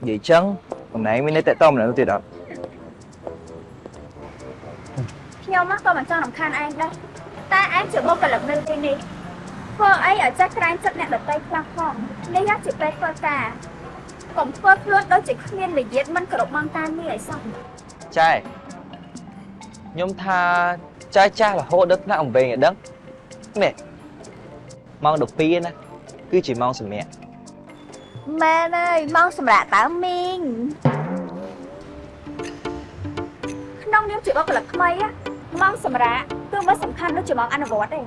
និយាយចឹងតំណែងមាននៅតែតម្នាក់នោះទៀតអត់ខ្ញុំក៏មិនចង់រំខានឯងដែរតែឯងជាបុគ្គលិកនៅទីនេះធ្វើអីឲ្យចេះក្រែងចិត្តអ្នកដទៃខ្លះផងនេះជាពេលធ្វើការកុំធ្វើខ្លួនដូចជាគ្មានវិយាតមិនគ្រប់ម៉ោងការងារឲ្យសោះចែខ្ញុំថាចែចាស់រហូតដល់ថ្នាក់អំវែងឲ្យដឹងនេះម៉ោង12ណាគឺជាម៉ោងសម្រាប់ មែនហើយម៉ោងសម្រាប់តើមីងក្នុងនាមជាបុគ្គលិកថ្មីណាម៉ោងសម្រាប់គឺមិនសំខាន់ដូចជាម៉ោងអនុវត្តទេ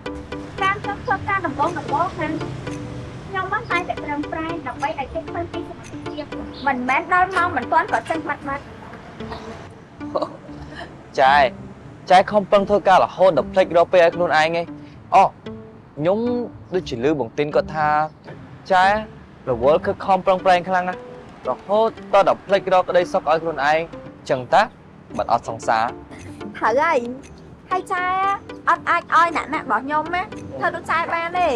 ការធ្វើធ្វើការដំបូងដំបូងហ្នឹងខ្ញុំមិនតែតែត្រឹមប្រែងដើម្បីឲ្យគេឃើញពីសមត្ថភាពមិនមែនដល់ម៉ោងមិនទាន់ក៏ចេញបាត់បាត់ចែចែខំប្រឹងធ្វើការរហូតដល់ភ្លេចរកពេលឲ្យខ្លួនឯងឯងអូខ្ញុំដូចជាលឺបងទីនគាត់ថាចែ រវល់គឺខំប្រឹងប្រែងខ្លាំងណាស់រហូតតដល់ភ្លេចរកក្តីសុខឲ្យខ្លួនឯងចឹងតាបាត់អត់សង្សារត្រូវហើយហើយចែអត់អាចឲ្យអ្នកណាក់របស់ខ្ញុំណាធ្វើដូចចែបានទេ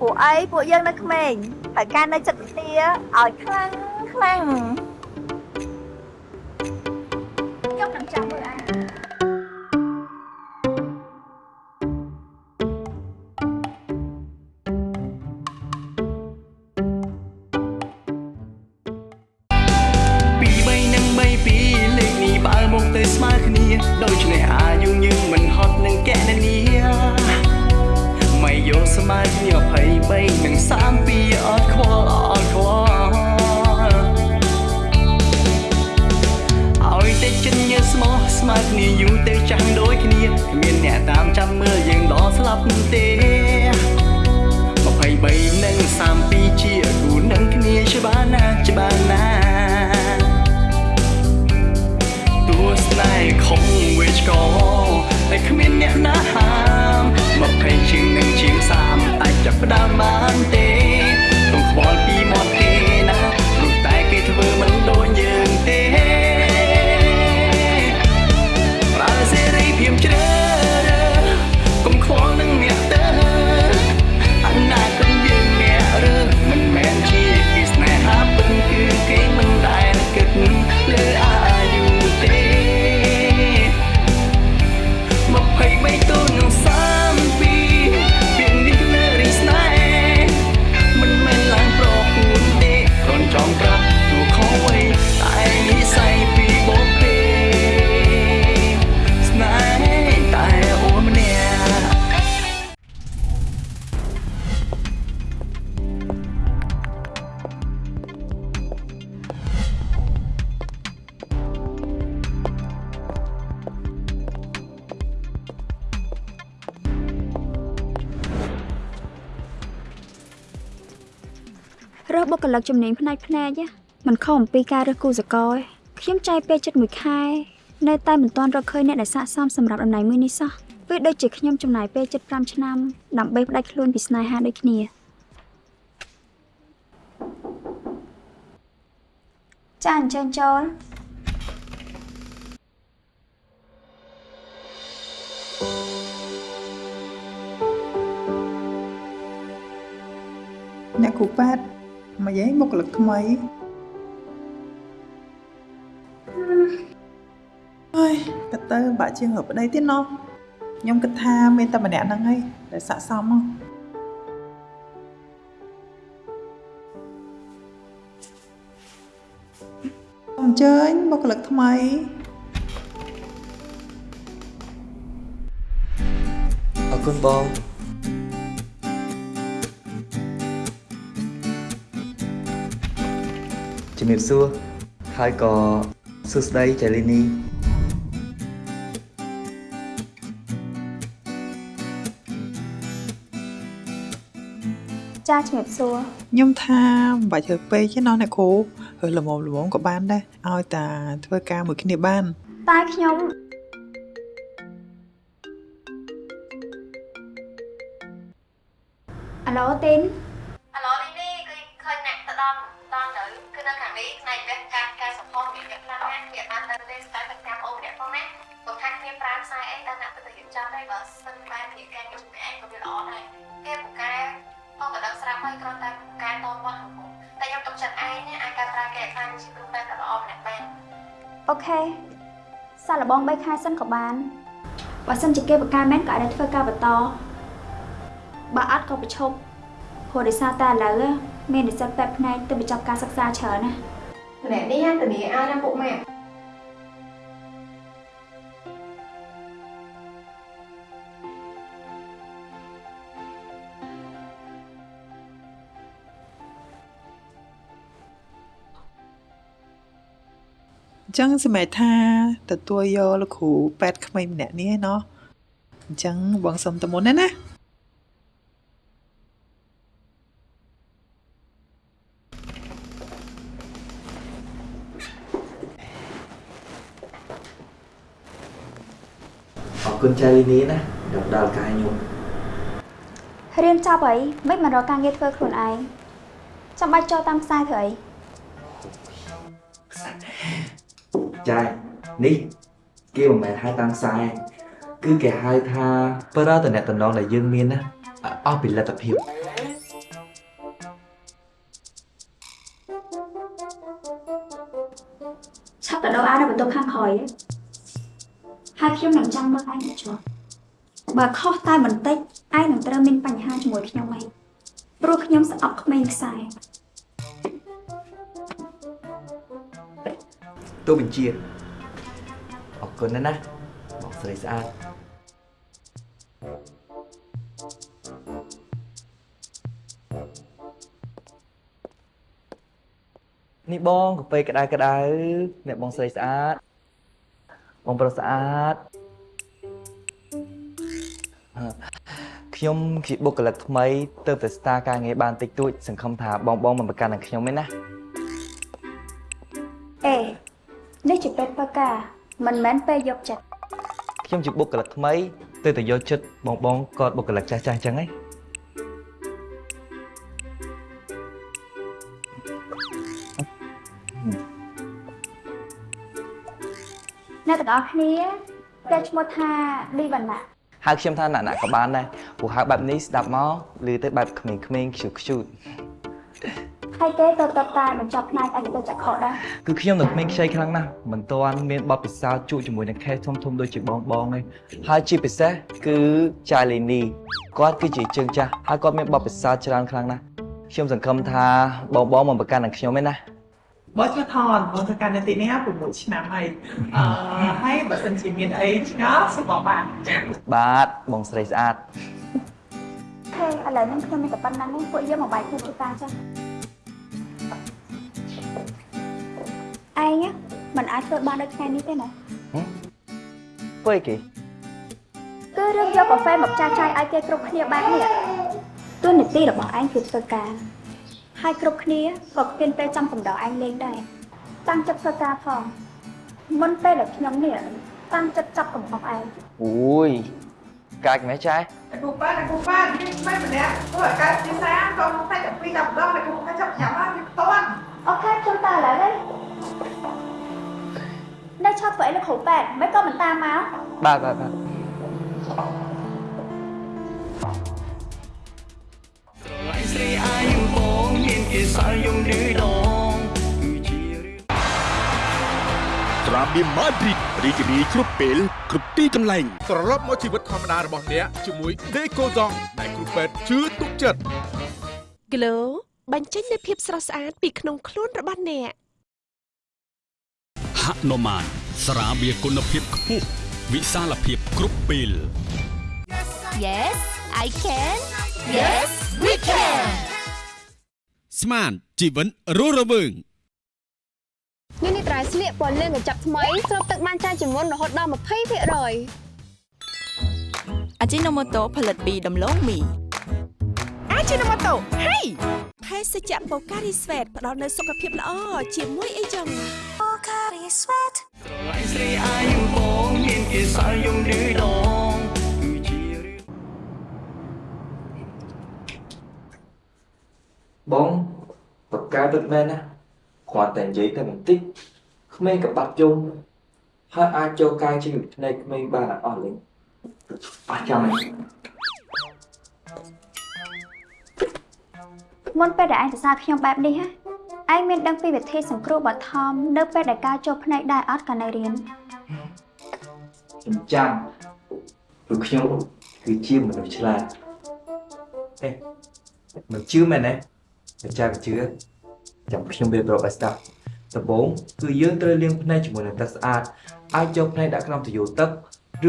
ពួកអីពួកយើងនៅក្មេងហើយការនៅចិត្តវិទ្យាឲ្យខ្លាំងខ្លាំងខ្ញុំនឹងចាំមើលអា រើសបុគ្គលិកជំនាញផ្នែកផ្នែកមិនខុសអំពីការរើសគូសកលទេខ្ញុំចាយពេលចិត្តមួយខែនៅតែមិនទាន់រកឃើញអ្នកដែលស័ក្តិសមសម្រាប់តំណែងមួយនេះសោះវាដូចជាខ្ញុំចំណាយពេលចិត្ត5ឆ្នាំដើម្បីផ្ដាច់ខ្លួនពីស្នេហាដូចគ្នាចាអញ្ជើញចូលអ្នកគ្រូប៉ែត មកយាយមុខលឹកថ្មីអើយក៏ទៅបាក់ជាងរកប្តីទៀតណោះខ្ញុំគិតថាមានតែម្នាក់ហ្នឹងឯងដែលស័ក្តិសមមកសូមអញ្ជើញបុគ្គលិកថ្មីអរគុណបង ជំរាបសួរហើយក៏សួស្តីចៃលីនីចាជំរាបសួរខ្ញុំថាមិនបាច់ធ្វើពេកទេណោះអ្នកគ្រូហើយល្មមល្មមក៏បានដែរឲ្យតែធ្វើការមួយគ្នាបាន តែខ្ញុំអាឡូទីន នទៅទេស្ដាយទៅតាមអូនម្នាក់ផងណាកុំថាគ្នាប្រាំខ្សែអីដល់អ្នកទៅទៅរៀបចំដែរបើសិនបែបជាការងារជំនាញឯងក៏វាល្អដែរគេពូកែផងទៅដល់ស្រាប់ហើយគ្រាន់តែពូកែតមកហ្នឹងតែខ្ញុំទុកចិត្តឯងណាអាចការប្រើគេខ្លាំងជាគ្រូពេអូខេសាកល្បង3ខែសិនក៏បានបើសិនជាគេបកការមែនក៏អាចធ្វើការបន្តបើអត់ក៏ប្រឈប់ព្រោះដោយសារតែឥឡូវមាននិស្សិតពេទ្យផ្នែកទៅបញ្ចប់ការសិក្សាច្រើនណាម្នាក់នេះធានាឲ្យណាពុកម៉ាក់ ចឹងសម្រាប់ថាទទួលយកលោកគ្រូប៉ែតក្មេងម្នាក់នេះឯណោះអញ្ចឹងបងសុំតមុនណាណាអរគុណចៃលីនីណាដែលផ្ដល់កាយខ្ញុំរៀនចប់អីមិនមករកការងារធ្វើខ្លួនឯងចាំបាច់ចូលតាមខ្សែធ្វើអី ចៃនេះគេមិនមែនហៅតាមខ្សែគឺគេហៅថាប្រើតំណែងតំណងដែលយើងមានណាអស់ពីលទ្ធភាពឆាប់ទៅដល់អានៅបន្ទប់ខាងក្រោយហើយខ្ញុំនឹងចាំមើលឯងទៅចុះបើខុសតែបន្តិចឯងនឹងត្រូវមានបញ្ហាជាមួយខ្ញុំឯងព្រោះខ្ញុំស្អប់ក្មេងខ្សែ ទូបញ្ជាអរគុណណាស់ណាបងស្រីស្អាតនេះបងកាហ្វេក្តៅក្តៅអ្នកបងស្រីស្អាតបងប្រុសស្អាតអឺខ្ញុំជាបុគ្គលិកថ្មីទៅតែស្តារការងារបានតិចតួចសង្ឃឹមថាបងបងមិនប្រកាន់នឹងខ្ញុំទេណា ការមិនមែនពេលយកចិត្តខ្ញុំជាបុគ្គលិកថ្មីទៅតែយកចិត្តបងបងក៏បុគ្គលិកចាស់ចាស់អញ្ចឹងហ៎អ្នកទាំងអស់គ្នាគេឈ្មោះថាលីវណ្ណៈហៅខ្ញុំថាណាក់ណាក់ក៏បានដែរព្រោះហៅបែបនេះស្ដាប់មកឮទៅបែបក្មេងៗខ្ជូតខ្ជូត ហើយគេទៅតបតាបញ្ចប់ផ្នែកអេដូចចក្ខុដែរគឺខ្ញុំនៅក្មេងខ្ចីខ្លាំងណាស់មិនទាន់មានបទពិសោធន៍ជួបជាមួយនឹងខេសធំធំដូចជាបងបងទេហើយជាពិសេសគឺចាលីនីគាត់គឺជាជើងចាស់ហើយគាត់មានបទពិសោធន៍ច្រើនខ្លាំងណាស់ខ្ញុំសង្ឃឹមថាបងបងមកប្រកាន់នឹងខ្ញុំឯណាបងឈ្មោះថនបងធ្វើការនៅទីនេះ6ឆ្នាំហើយអឺហើយបើសិនជាមានអីឆ្ងល់សូមបងបានបាទបងស្រីស្អាតហេឥឡូវនេះខ្ញុំមានតែប៉ុណ្្នឹងពួកយើងមកបាយគូតាចា ឯងមិនអាចធ្វើបានដូចថ្ងៃនេះទេណាធ្វើអីគេគឺរឿងយកកាហ្វេមកចាស់ចាយឲ្យគេគ្រប់គ្នាបាននេះតួនាទីរបស់ឯងគឺធ្វើការហើយគ្រប់គ្នាក៏គិតពេលចាំកំដៅឯងលេងដែរតាំងចិត្តធ្វើការផងមុនពេលដែលខ្ញុំនេះតាំងចិត្តចាប់កំហុសឯងអូយកាច់មែនចែគ្រូប៉ាគ្រូប៉ានេះមិនម្នាក់ធ្វើឲ្យកើតទីសាក៏មកតែពី10ដងតែគ្រូថាចាប់ញ៉ាំហើយវាផ្ទាន់អូខេខ្ញុំតើឥឡូវនេះនៅ ឆាប់ធ្វើអីនៅគ្រូប៉ែតមិនក៏មិនតាមមកបាទបាទបាទឡៃស្រីអាយងបងមានគេសល់យំឌឺដងគឺជារឿងត្រាបៀមម៉ាឌ្រីតរីករាយគ្រប់ពេលគ្រប់ទីកន្លែងត្រឡប់មកជីវិតធម្មតារបស់អ្នកជាមួយ Decoson ដែលគ្រូពេទ្យជឿទុកចិត្ត Glow បញ្ចេញនូវភាពស្រស់ស្អាតពីក្នុងខ្លួនរបស់អ្នកហនុមាន ស្រាបៀរគុណភាពខ្ពស់វិសាលភាពគ្រប់ពេល Yes I can Yes we can ស្មានជីវិតរស់រវើងនេះនេះត្រៃស្លៀកពណ៌លឿងកញ្ចប់ថ្មីស្រូបទឹកបានច្រើនជាងមុនរហូតដល់20%អាជីណូម៉ូតូផលិតពីដំឡូងមីអាជីណូម៉ូតូហេភេសជ្ជៈបូការីស្វេតផ្ដល់នូវសុខភាពល្អជាមួយអីចឹងឡៃស្រីអាយងបងមានគេសល់យំឌឺដងគឺជារឿងបងបកកាពិតមែនណាគ្រាន់តែនិយាយតែបន្តិចក្មេងក៏បាត់យំហើយអាចចូលកាយជីវិតភ្នែកក្មេងបានអស់លេងអស់ចាំហើយមុនពេលដែលឯងសរសើរខ្ញុំបែបនេះហ៎ ឯងមានដឹងពីវិធីសង្គ្រោះបឋមនៅពេលដែលការចូលផ្នែកដែរអត់កាលនៅរៀនខ្ញុំចាំព្រោះខ្ញុំគឺជាមនុស្សឆ្លាតអេមិនជឿមែនទេមិនចាំជឿចាំខ្ញុំវាប្រាប់ឲ្យស្ដាប់ដំបូងគឺយើងត្រូវលាងភ្នែកជាមួយនឹងទឹកស្អាតអាចយកភ្នែកដាក់ក្នុងទុយោទឹក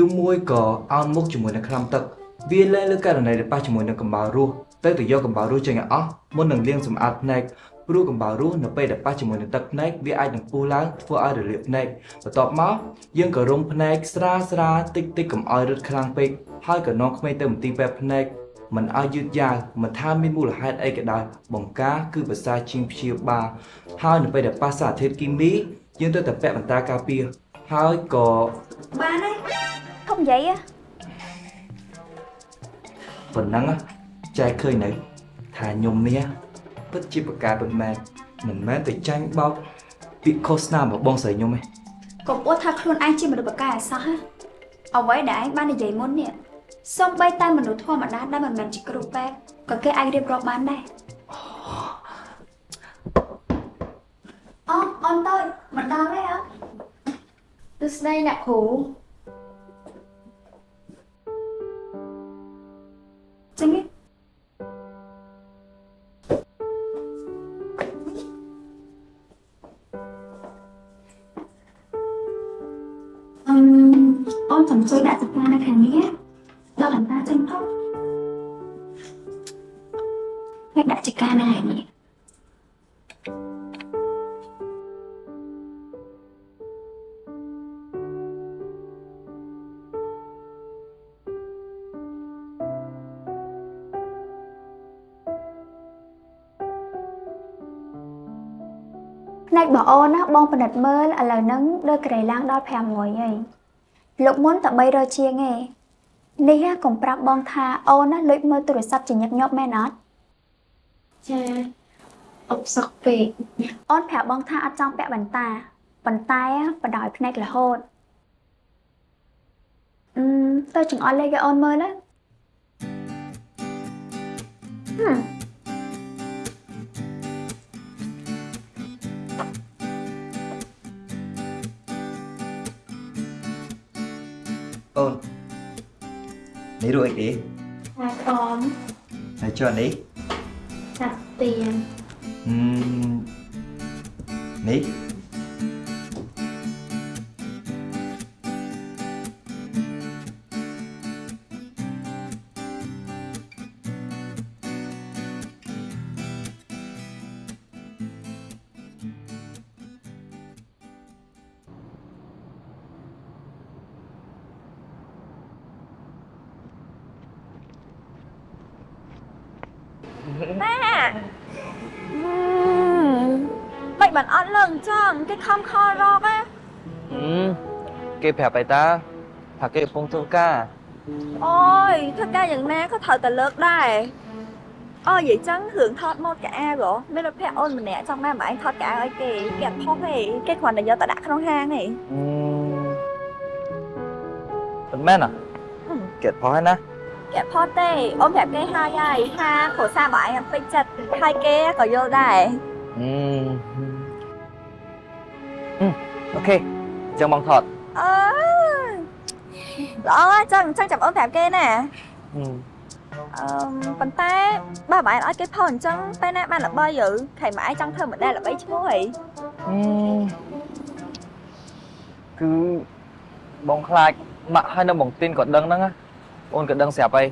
ឬមួយក៏អោនមុខជាមួយនឹងថ្នាំទឹកវាលែងលើករណីដែលប៉ះជាមួយនឹងកំបោររស់ ទៅទៅយកកំបោររស់ចេញឲ្យអស់មុននឹងលាងសម្អាតភ្នែកព្រោះកំបោររស់នៅពេលដែលប៉ះជាមួយនឹងទឹកភ្នែកវាអាចនឹងពុះឡើងធ្វើឲ្យរលាកភ្នែកបន្ទាប់មកយើងក៏រុំភ្នែកស្រាលស្រាលតិចតិចកុំឲ្យរឹតខ្លាំងពេកហើយក៏នាំក្មេងទៅមន្ទីរពេទ្យភ្នែកមិនឲ្យយឺតយ៉ាវមិនថាមានមូលហេតុអីក៏ដោយបង្ការគឺភាសាជាងព្យាបាលហើយនៅពេលដែលប៉ះសារធាតុគីមីយើងត្រូវតែពាក់បន្តាការពារហើយក៏បានហើយធំនិយាយហ៎ប៉ុណ្ណឹងណា ចែកឃើញនៅថាខ្ញុំនេះពិតជាប្រការពិតមែនមិនមែនទៅចាញ់បោកពាក្យខុសស្នាមរបស់បងស្រីខ្ញុំទេកុំអួតថាខ្លួនឯងជាមនុស្សបកកែអសោះហ៎អ្វីដែលឯងបាននិយាយមុននេះសូម្បីតែមនុស្សធម្មតាដែលមិនមែនជាគ្រូពេទ្យក៏គេអាចរៀបរាប់បានដែរអូអូនតើមិនដល់ទេអត់ទស្សនីអ្នកគ្រូចឹងទេ អូនសំជួយដាក់ចកានៅខាងនេះដល់អន្តាចេញផងហើយដាក់ចកានៅខាងនេះផ្នែកបងអូនណាបងពិនិត្យមើលឥឡូវហ្នឹងដូចក្រៃឡើងដល់500ហើយ លោកមុនតែ300ជាងឯងនេះណាកុំប្រាប់បងថាអូនណាលួចមើលទូរស័ព្ទជាញឹកញាប់មែនអត់ចាអបសក់ពេកអូនប្រាប់បងថាអត់ចង់ពាក់បន្តាប៉ុន្តែបដោយភ្នែករហូតអឺទៅចង្អុលលេខឲ្យអូនមើលណាហឹម អូននេះរួចអីថាកមហើយចុះនេះថាទៀនហឹមនេះ គេប្រាប់ឲ្យតាថាគេកំពុងធ្វើការអូយធ្វើការយ៉ាងណាក៏ត្រូវតែលើកដែរអូនិយាយចឹងរឿងថតម៉ូតកៅអៅហ៎មានមិត្តភក្តិអូនម្នាក់ចង់ណាមកឯងថតកៅអៅឲ្យគេគេអត់ផុសទេគេគ្រាន់តែយកទៅដាក់ក្នុងហាងទេហឹមមិនមែនអ្ហ៎គេអត់ផុសហើយណាគេអត់ផុសទេអូនប្រាប់គេហើយហើយថាគ្រួសារបងឯងអត់ពេញចិត្តហើយគេក៏យល់ដែរហឹមហឹមអូខេចឹងបងថតអើ ល្អហើយចឹងចឹងចាំអូនប្រាប់គេណាហឹមអឺប៉ុន្តែបើបងឯងឲ្យគេផុសអញ្ចឹងពេលណាបានល្បីយើខៃមកឯងចង់ធ្វើម៉ូដែលល្បីឈ្មោះហីហឹមគឺបងខ្លាចម៉ាក់ហើយនៅបងទីនក៏ដឹងហ្នឹងណាអូនក៏ដឹងស្រាប់ហើយ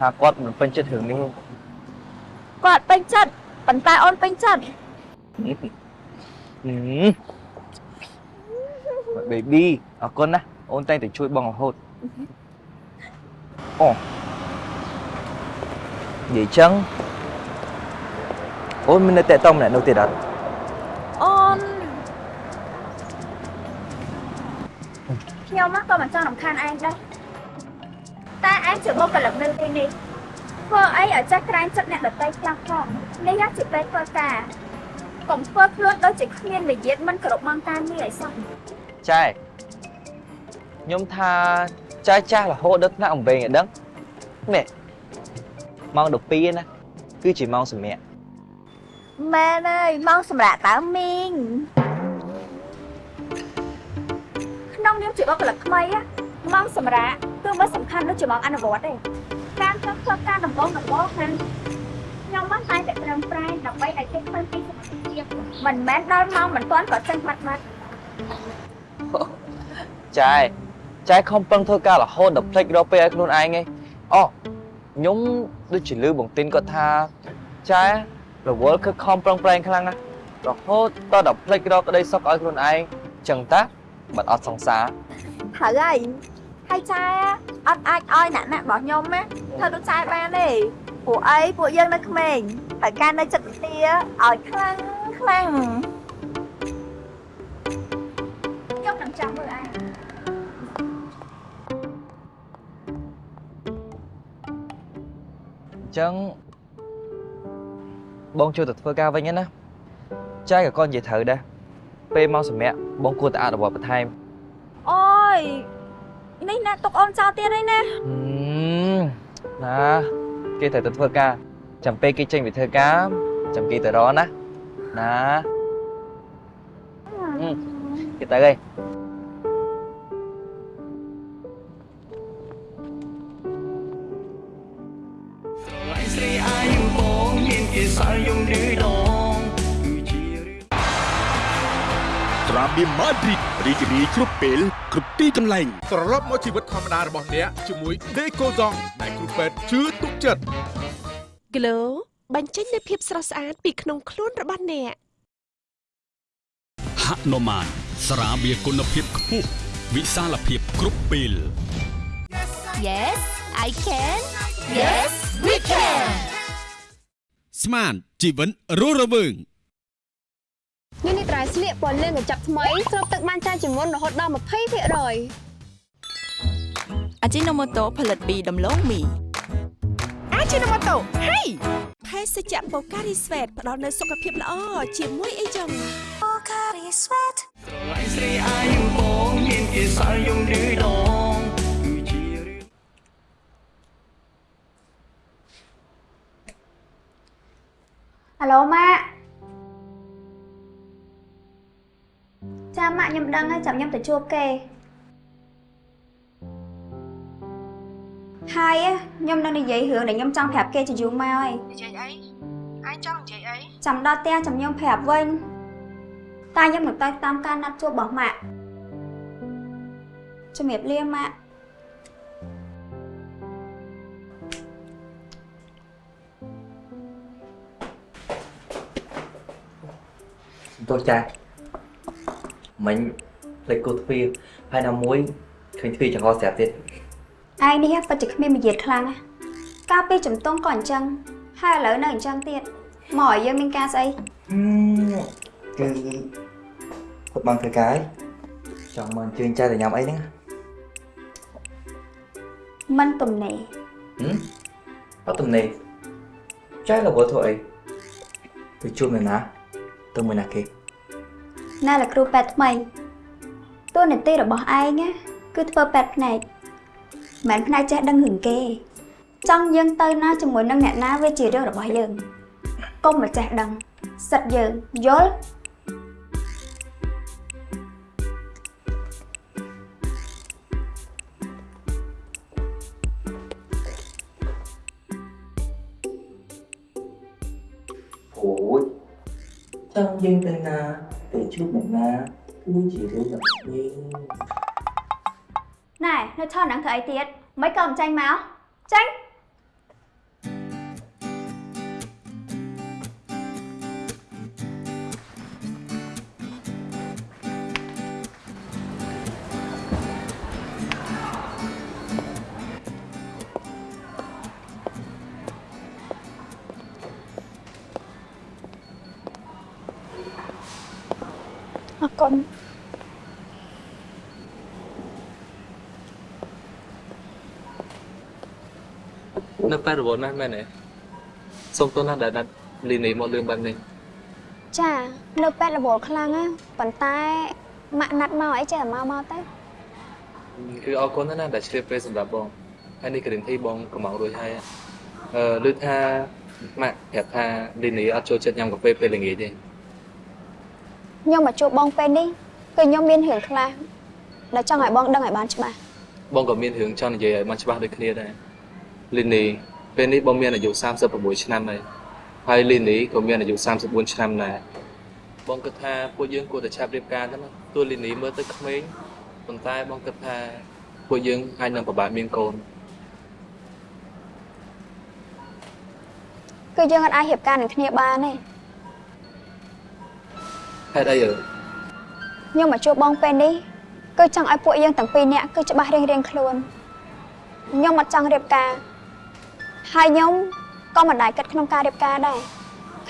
ថាគាត់មិនពេញចិត្តរឿងនេះទេគាត់ពេញចិត្តប៉ុន្តែអូនពេញចិត្តហឹម baby អរគុណណាអូនតែងតែជួយបងរហូត អូនិយាយចឹងអូនមាននៅតែតម្នាក់នោះទៀតអត់អូនខ្ញុំណាក៏មិនចង់រំខានឯងដែរតែឯងជាបុគ្គលិកនៅទីនេះធ្វើអីឲ្យចេះក្រែងចិត្តអ្នកដទៃខ្លះផងនេះណាជាពេលធ្វើការកុំធ្វើខ្លួនដូចជាគ្មានវិយាតមិនគោរពម៉ោងការងារឲ្យសោះចែខ្ញុំថា ចែចាស់រហូតដល់ថ្នាក់អំវែងឲ្យដឹងនេះម៉ោង12ណាគឺជាម៉ោងសម្រាប់មម៉ែអើយម៉ោងសម្រាប់តើមីងក្នុងនាមជាបុគ្គលិកថ្មីណាម៉ោងសម្រាប់គឺមិនសំខាន់ដូចជាម៉ោងអនុវត្តទេការធ្វើធ្វើការដំបូងដំបូងហ្នឹងខ្ញុំបានតែតែត្រឹមប្រែងដើម្បីឲ្យគេឃើញពីសមត្ថភាពមិនមែនដល់ម៉ោងមិនទាន់ក៏ចេញបាត់បាត់ចែ ចែខំប្រឹងធ្វើការរហូតដល់ផ្លេចរកពេលឲ្យខ្លួនឯងឯងអូខ្ញុំដូចជាលឺបងទីនគាត់ថាចែរវល់គឺខំប្រឹងប្រែងខ្លាំងណាស់រហូតតដល់ផ្លេចរកក្តីសុខឲ្យខ្លួនឯងចឹងតាមិនអត់សង្សារត្រូវហើយហើយចែអត់អាចឲ្យអ្នកណាក់របស់ខ្ញុំណាធ្វើដូចចែបានទេពួកអីពួកយើងនៅក្មេងហើយការនៅចិត្តវិទ្យាឲ្យខ្លាំងខ្លាំងខ្ញុំនឹងចាំមើលឯង ចឹងបងចូលទៅធ្វើការវិញណាចែក៏គាត់និយាយត្រូវដែរពេលមកសម្រាប់បងគួរតែអនុវត្តបន្ថែមអូយនេះណាទុកអូនចោលទៀតហើយណាហឹមណាគេត្រូវទៅធ្វើការចាំពេលគេចេញពីធ្វើការចាំគេទៅរកណាណាហឹមគេទៅហើយ ត្រាបៀមម៉ាឌ្រីតរីករាយគ្រប់ពេលគ្រប់ទីកន្លែងត្រឡប់មកជីវិតធម្មតារបស់អ្នកជាមួយ Deco Zong ដែលគ្រូពេទ្យជឿទុកចិត្ត Glow បញ្ចេញនូវភាពស្រស់ស្អាតពីក្នុងខ្លួនរបស់អ្នកហនុមានស្រាបៀរគុណភាពខ្ពស់វិសាលភាពគ្រប់ពេល Yes I can Yes we can ស្មានជីវិតរស់រវើងនេះនេះត្រៃស្លៀកពណ៌លឿងកញ្ចប់ថ្មីស្រូបទឹកបានច្រើនជាងមុនរហូតដល់20%អាជីណូម៉ូតូផលិតពីដំឡូងមីអាជីណូម៉ូតូហេភេសជ្ជៈបូការីស្វេតផ្ដល់នូវសុខភាពល្អជាមួយអីចឹងស្រឡាញ់ស្រីអាយុបងមានគេសល់យំឬដង ហៅឡូម៉ាក់ចាម៉ាក់ខ្ញុំដឹងហើយចាំខ្ញុំទៅជួបគេហើយខ្ញុំនឹងនិយាយរឿងដែលខ្ញុំចង់ប្រាប់គេជាយូរមកហើយនិយាយអីឯងច បស់ម៉ាក់ជំរាបលាម៉ាក់ទោះចាស់មិញផ្លេចគូទ្វារហើយណាមួយឃើញទ្វារចង្អុលស្រាប់ទៀតឯងនេះពិតជាគ្មានមារយាទខ្លាំងណាកាលពីចំទង់ក៏អញ្ចឹងហើយឥឡូវនៅអញ្ចឹងទៀតមកឲ្យយើងមានការស្អីគឺគាត់បានធ្វើការហើយចង់មកអញ្ជើញចែទៅញ៉ាំអីហ្នឹងមិនទំនេរហឹមអត់ទំនេរចែរវល់ធ្វើអីទៅជួបនៅណាទៅមួយណាគេ ណែលោកគ្រូពេទ្យថ្មីតួនាទីរបស់ឯងណាគឺធ្វើពេទ្យភ្នែកមិនមែនភ្នែកចេះដឹងរឿងគេ ចង់យើងទៅណាជាមួយនឹងអ្នកណាវាជារឿងរបស់យើងកុំមកចេះដឹងសិតយើងយល់អូយចង់យើងទៅណា ទៅជួបអ្នកណាគឺជារឿងរបស់យើងណែនៅឆោហ្នឹ 89ណាស់មែនទេសូមទោសណាស់ដែលដាច់លីនីមកលឿនបែបនេះចានៅពេទ្យរវល់ខ្លាំងណាប៉ុន្តែម៉ាក់ណាត់មកអីចេះតែមកមកទៅគឺអរគុណណាស់ដែលជ្រាបពេលសម្រាប់បងហើយនេះគ្រានធីបងកំងរួចហើយអឺឮថាម៉ាក់ប្រាប់ថាលីនីអត់ចូលចិត្តញ៉ាំកាហ្វេពេលល្ងាចទេខ្ញុំមកជួបបងពេលនេះគឺខ្ញុំមានរឿងខ្លះដែលចង់ឲ្យបងដឹងឲ្យបានច្បាស់បងក៏មានរឿងចង់និយាយឲ្យបានច្បាស់ដូចគ្នាដែរលីនី ពេលនេះបងមានអាយុ36ឆ្នាំហើយហើយលីនីក៏មានអាយុ34ឆ្នាំដែរបងគិតថាពួកយើងគួរតែឆាប់រៀបការទៅណាទោះលីនីមើលទៅក្មេងប៉ុន្តែបងគិតថាពួកយើងអាចនឹងពិបាកមានកូនគឺយើងអាចរៀបការនឹងគ្នាបានទេហេតុអីអើខ្ញុំមកជួបបងពេលនេះគឺចង់ឲ្យពួកយើងទាំងពីរនាក់គឺច្បាស់រៀងរៀងៗខ្លួនខ្ញុំអត់ចង់រៀបការ ហើយខ្ញុំក៏មិនដែលគិតក្នុងការរៀបការដែរ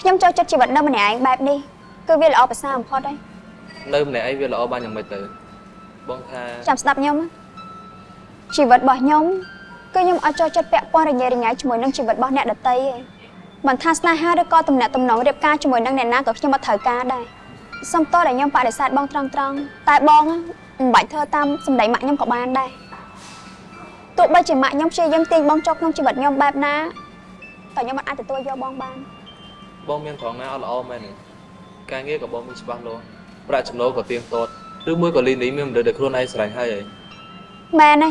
ខ្ញុំចូលចិត្តជីវិតនៅម្នាក់ឯងបែបនេះគឺវាល្អប្រសើរបំផុតហើយនៅម្នាក់ឯងវាល្អបានយ៉ាងម៉េចទៅបងថាចាំស្ដាប់ខ្ញុំណាជីវិតរបស់ខ្ញុំគឺខ្ញុំអត់ចូលចិត្តពាក់ព័ន្ធរញ៉េរញ៉ៃជាមួយនឹងជីវិតរបស់អ្នកដទៃទេមិនថាស្នេហាឬក៏ទំនាក់ទំនងរៀបការជាមួយនឹងអ្នកណាក៏ខ្ញុំអត់ត្រូវការដែរសំតោដែលខ្ញុំបដិសេធបងត្រង់ត្រង់ៗតែបងមិនបាច់ធ្វើតាមសម្ដីម៉ាក់ខ្ញុំក៏បានដែរ ទោះបីជាម៉ាក់ខ្ញុំព្យាយាមទាញបងចុះក្នុងជីវិតខ្ញុំបែបណាតែខ្ញុំមិនអាចទទួលយកបងបានបងមានត្រង់ណាអត់ល្អមែនទេការងារក៏បងមានច្បាស់លាស់ប្រាក់ចំណូលក៏ទៀងទាត់ឬមួយក៏លីនីមានមនុស្សដែលខ្លួនឯងស្រឡាញ់ហើយហីមែនទេ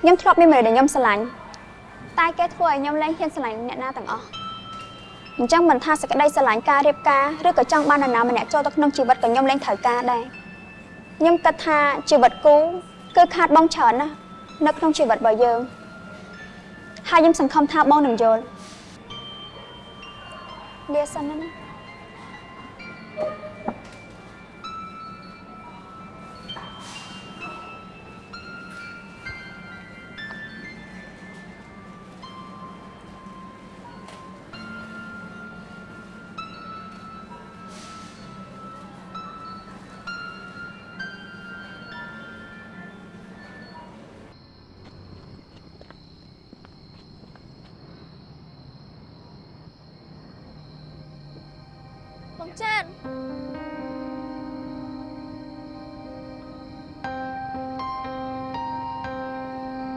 ខ្ញុំធ្លាប់មានមនុស្សដែលខ្ញុំស្រឡាញ់តែគេធ្វើឲ្យខ្ញុំលែងហ៊ានស្រឡាញ់អ្នកណាទាំងអស់អញ្ចឹងមិនថាសេចក្តីស្រឡាញ់ការរៀបការឬក៏ចង់បាននរណាម្នាក់ចូលទៅក្នុងជីវិតក៏ខ្ញុំលែងត្រូវការដែរខ្ញុំគិតថាជីវិតគូគឺខាតបងច្រើនណាស់ នៅក្នុងជីវិតរបស់យើងហើយខ្ញុំសង្ឃឹមថាបងនឹងយល់លាសិនណា បងចាន់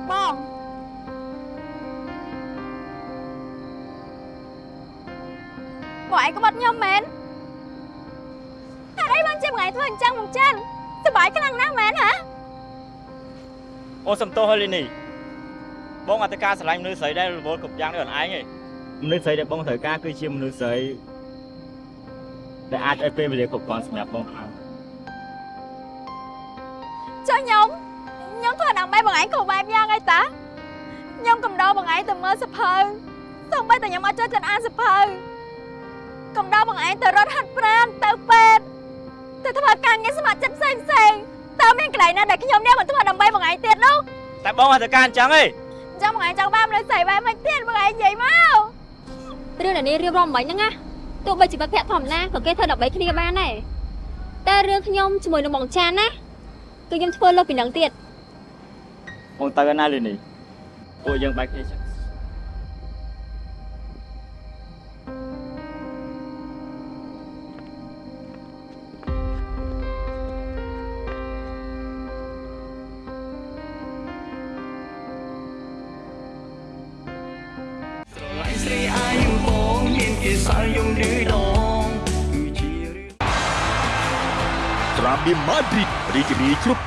បងបងឯងក្បត់ខ្ញុំមែនតែអីបងជាថ្ងៃធ្វើអញ្ចឹងបងចាន់សប្បាយខ្លាំងណាស់មែនហ៎អូនសំទោសហើយលីនីបងអ ដែលរវល់គ្រប់យ៉ាងដូចខ្លួនឯងឯងមនុស្សស្រីដែលបងត្រូវការគឺជាមនុស្សស្រីដែលអាចឲ្យពេលវេលាគ្រប់គ្រាន់សម្រាប់បងបានចុះខ្ញុំខ្ញុំធ្វើដើម្បីបងឯងគ្រប់បែបយ៉ាងអីតាខ្ញុំកំដរបងឯងទៅមើលសភៅសូម្បីតែខ្ញុំអត់ចូលចិត្តអានសភៅកំដរបងឯងទៅរត់ហាត់ប្រាណទៅពេទ្យទៅធ្វើការងារស្ម័គ្រចិត្តផ្សេងផ្សេងតើមានកន្លែងណាដែលខ្ញុំនេះមិនធ្វើដើម្បីបងឯងទៀតនោះតែបងអត់ទៅការអញ្ចឹងទេអញ្ចឹងបងឯងចង់បានមនុស្សស្រីបែបមិនទៀតបងឯងនិយាយមករឿងដែលនេះរៀបរាប់មិនហ្នឹងណា ទោះបីជាមិត្តភក្តិធម្មតាក៏គេធ្វើដើម្បីគ្នាបានដែរតែរឿងខ្ញុំជាមួយនឹងបងចានណាគឺខ្ញុំធ្វើលើសពីនឹងទៀតបងទៅណាលីនីពួកយើងបែកគ្នាចឹង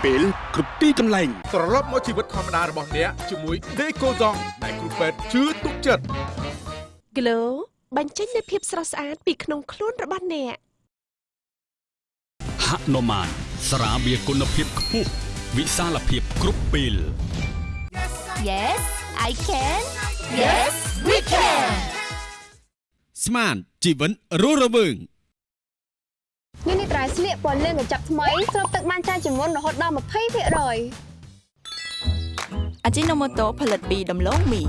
ពេលគ្រប់ទីកន្លែងត្រឡប់មកជីវិតធម្មតារបស់អ្នកជាមួយដេកូដងដែលគ្រូពេទ្យជឿទុកចិត្ត Glow បញ្ចេញនូវភាពស្រស់ស្អាតពីក្នុងខ្លួនរបស់អ្នកហនុមានស្រាបៀរគុណភាពខ្ពស់វិសាលភាពគ្រប់ពេល Yes I can Yes we can ស្មានជីវិតរស់រវើង នេះនេះត្រៃស្លៀកពណ៌លឿងកញ្ចប់ថ្មីស្រូបទឹកបានច្រើនជាងមុនរហូតដល់20%អាជីណូម៉ូតូផលិតពីដំឡូងមី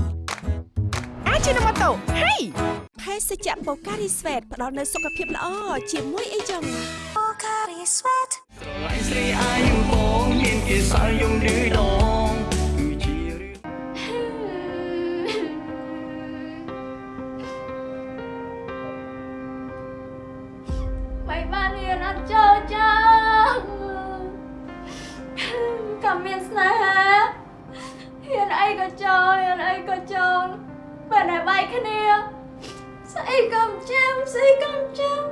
អាជីណូម៉ូតូហេភេសជ្ជៈបូការីស្វេតផ្ដល់នូវសុខភាពល្អជាមួយអីចឹងស្រឡាញ់ស្រីអាយុបងមានគេសល់យំឬដង បបានរៀនអត់ចូលចឹងក៏មានស្នេហាហ៊ានអីក៏ចូលហ៊ានអីក៏ចូលពេលដែលបែកគ្នាស្អីក៏មិនចាំស្អីក៏មិនចាំ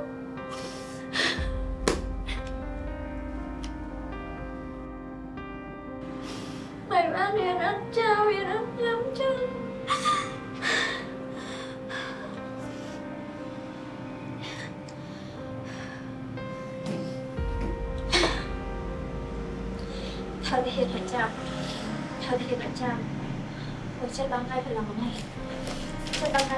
មិនបានរៀនអត់ចាំរៀនអត់ចាំចាំត្ត្រូវតែហ៊ានប្រចាំព្រោះចិត្តដល់ថ្ងៃប្រឡងហ្នឹងចិត្តដល់ថ្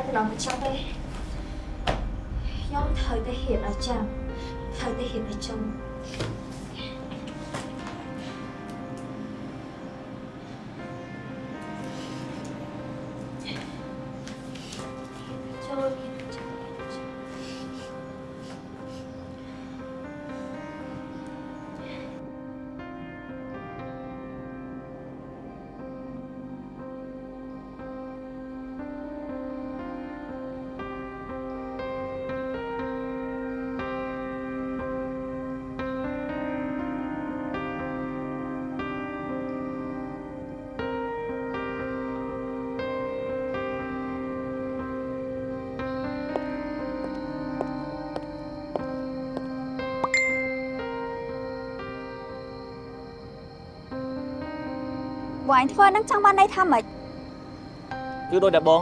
បងឯងធ្វើហ្នឹងចង់បានន័យថាម៉េចគឺដូចតែបង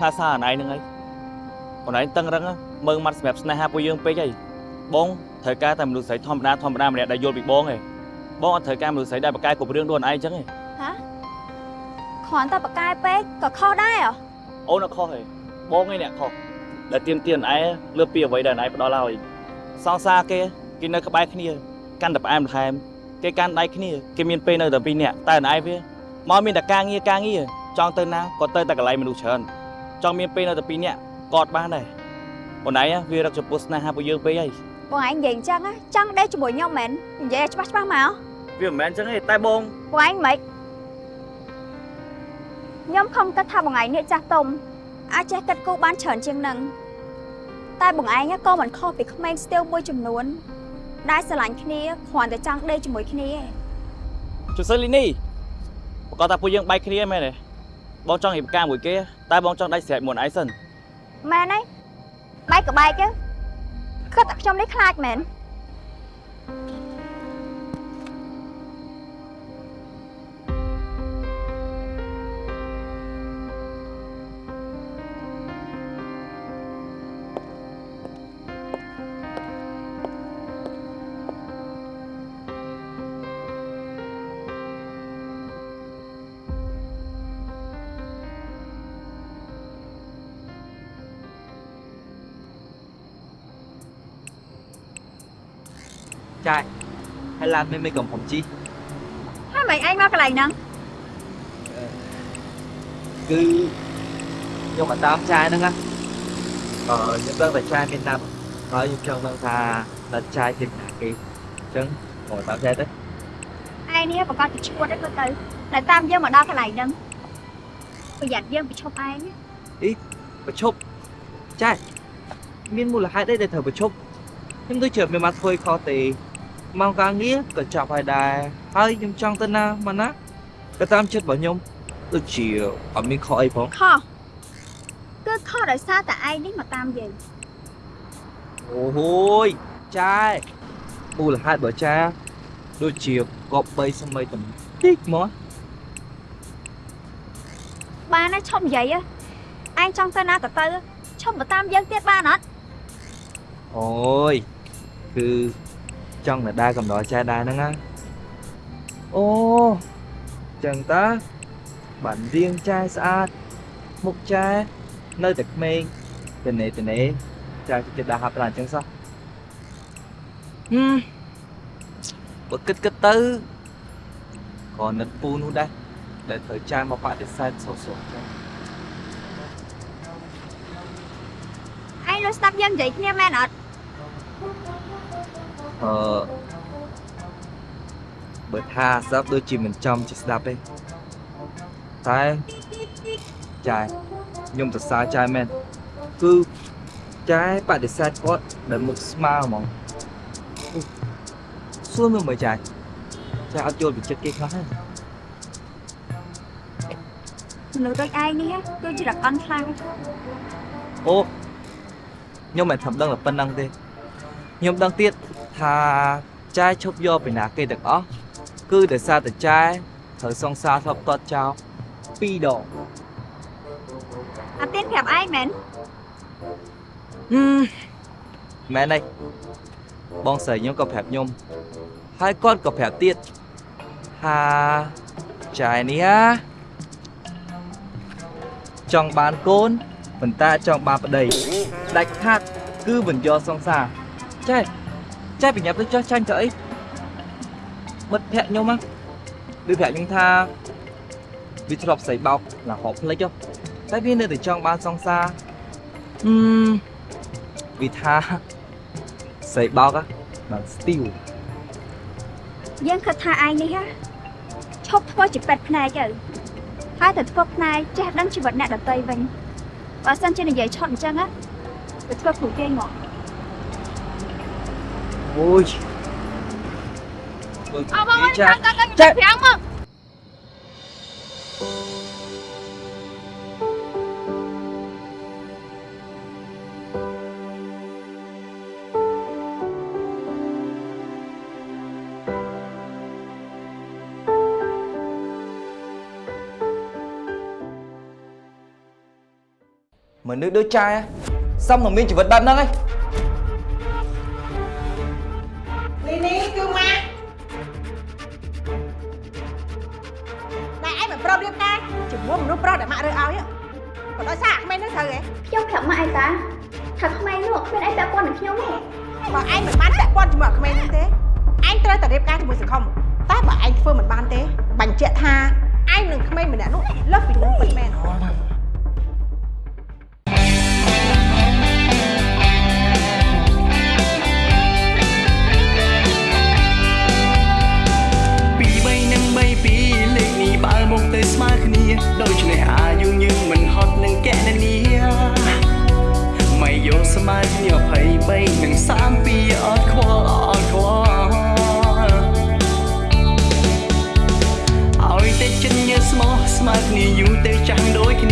ថាសារអនឯងហ្នឹងហើយអនឯងតឹងរឹងមើងមាត់សម្រាប់ស្នេហាពួកយើងពេកហើយបងត្រូវការតែមនុស្សស្រីធម្មតាធម្មតាម្នាក់ដែលយល់ពីបងឯងបងអត់ត្រូវការមនុស្សស្រីដែលបកកែគ្រប់រឿងដូចអនឯងអញ្ចឹងឯងហ៎គ្រាន់តែបកកែពេកក៏ខុសដែរហ៎អូនអត់ខុសទេបងឯងអ្នកខុសដែលទៀមទៀនឯងលើសពីអ្វីដែលឯងផ្ដល់ឲ្យសង្សារគេគេនៅក្បែរគ្នាកាន់តែផ្អែមល្ហែមគេកាន់ដៃគ្នាគេមានពេលនៅតែពីរនាក់តែឯងវា មកមានតែការងារការងារចង់ទៅណាក៏ទៅតែកន្លែងមនុស្សច្រើនចង់មានពេលនៅតែពីរនាក់ក៏អត់បានដែរអូនឯងវារកចំពោះស្នេហាពួកយើងពេកហើយបងឯងនិយាយអញ្ចឹងណាចង់ដេកជាមួយខ្ញុំមែននិយាយឲ្យច្បាស់ច្បាស់មកវាមិនមែនអញ្ចឹងទេតែបងបងឯងមិនខ្ញុំខំគិតថាបងឯងនេះចាស់ទុំអាចចេះគិតគូរបានច្រើនជាងនឹងតែបងឯងក៏មិនខុសពីក្មេងស្ទាវមួយចំនួនដែលស្រឡាញ់គ្នាគ្រាន់តែចង់ដេកជាមួយគ្នាឯងជូសិលីនី ប្រកាសថាពួកយើងបែកគ្នាមែនទេបងចង់រៀបការមួយគេតែបងចង់ដាច់ស្រេចមុនឯងសិនមែនទេបែកក៏បែកទៅគិតតែខ្ញុំនេះខ្លាចមែន ចាយហើយឡានមិនមិនកំผมជីហើយមិនឯងមកកន្លែងហ្នឹងគឺខ្ញុំមកតាមចាយហ្នឹងណាអឺខ្ញុំដឹងតែចាយមានតាមហើយខ្ញុំចង់ដឹងថាដល់ចាយទីណាគេអញ្ចឹងមកតាមចាយទៅឯងនេះប្រកាសជាឈួតទៅទៅតែតាមយើងមកដល់កន្លែងហ្នឹងប្រយ័ត្នយើងប្រឈប់ឯងណាប្រឈប់ចាយមានមូលហេតុអីដែលត្រូវប្រឈប់ខ្ញុំដូចជាមានមកធ្វើខុសទេ មកការងារក៏ចាប់ហើយដែរហើយខ្ញុំចង់ទៅណាមកណាក៏តាមចិត្តរបស់ខ្ញុំដូចជាអត់មានខុសអីផងខុសគឺខុសដោយសារតែឯងនេះមកតាមយើងអូហូយចាយមូលហេតុរបស់ចាដូចជាកប់3សម័យបន្តិចមកបានណាឈប់និយាយហ៎ឯងចង់ទៅណាក៏ទៅឈប់មកតាមយើងទៀតបានអត់អូយគឺ ចង់នៅដែរកំដរចាយដែរហ្នឹងណាអូចឹងតើបានរៀងចាយស្អាតមុខចាយនៅតែក្មេងតនេតនេចាយចិត្តដាក់ហាប់ប្រាអញ្ចឹងសោះហឹមបើគិតគិតទៅក៏នឹកពូនោះដែរដែលត្រូវចាយមកបដិសេធសោះសោះចឹងឯងលើស្ដាប់យើងនិយាយគ្នាមែនអត់ អឺបើថាស្ដាប់ដូចជាមិនចំជាស្ដាប់ទេតែចាយខ្ញុំសរសើរចាយមែនគឺចាយបដិសេធគាត់ដែលមុខស្មើហ្មងអូសួរមើលមើលចាយចាយអត់យល់ពីចិត្តគេខ្លះទេមនុស្សដូចឯងនេះគឺជារកអន់ខ្លាំងអូខ្ញុំមិនធំដឹងតែប៉ុណ្្នឹងទេខ្ញុំដឹងទៀត ថាចាយឈប់យកពីណាគេទាំងអស់គឺដោយសារតែចាយត្រូវសង្សារធ្លាប់តតចោល2ដងអាទៀនប្រាប់ឯងមែនហឹមមែនទេបងស្រីខ្ញុំក៏ប្រាប់ខ្ញុំហើយគាត់ក៏ប្រាប់ទៀតថាចាយនេះណាចង់បានកូនប៉ុន្តែចង់បានប្តីដាច់ខាត់គឺមិនយកសង្សារចែ ចែបញ្ញាប់ទៅចោះចាញ់ទៅអីមិត្តភក្តិខ្ញុំណាវាប្រាប់ខ្ញុំថាវាធ្លាប់ស្អីបោកឡើងហប់ភ្លេចហ៎តែវានៅតែចង់បានសង្សារហឹមវាថាស្អីបោកហ៎បានស្ទីវយើងគិតថាឯងនេះហ่ะឈប់ធ្វើជាពេទ្យភ្នែកទៅហើយទៅធ្វើភ្នែកចេះដឹងជីវិតអ្នកដតីវិញបើសិនជានិយាយឆត់អញ្ចឹងណាទៅធ្វើគ្រូគេងមក អូយអបងអើយចាចាំកាត់ខ្ញុំចាប្រាំងមកមនុស្ស មួយមនុស្សប្រុសដែលម៉ាក់រើសឲ្យក៏ដោយសារអាក្មេងនឹងត្រូវហ៎ខ្ញុំប្រាប់ម៉ាក់ឯតាថាក្មេងនោះគ្មានអីពាក់ព័ន្ធនឹងខ្ញុំទេបើឯងមិនបានពាក់ព័ន្ធជាមួយអាក្មេងនឹងទេឯងត្រូវតែរៀបការជាមួយសង្គមតែបើឯងធ្វើមិនបានទេបញ្ជាក់ថាឯងនឹងក្មេងម្នាក់នោះលើសពីនឹងពិតមែន ដូច្នេះអាយុយើងមិនហត់នឹងកណនីមិនយកស្មើគ្នា23និង32អត់ខ្វល់អត់ខ្វល់ឲ្យតែចិត្តញើស្មោះស្មើគ្នាយូរទៅចាំងដូចគ្នាគ្មាន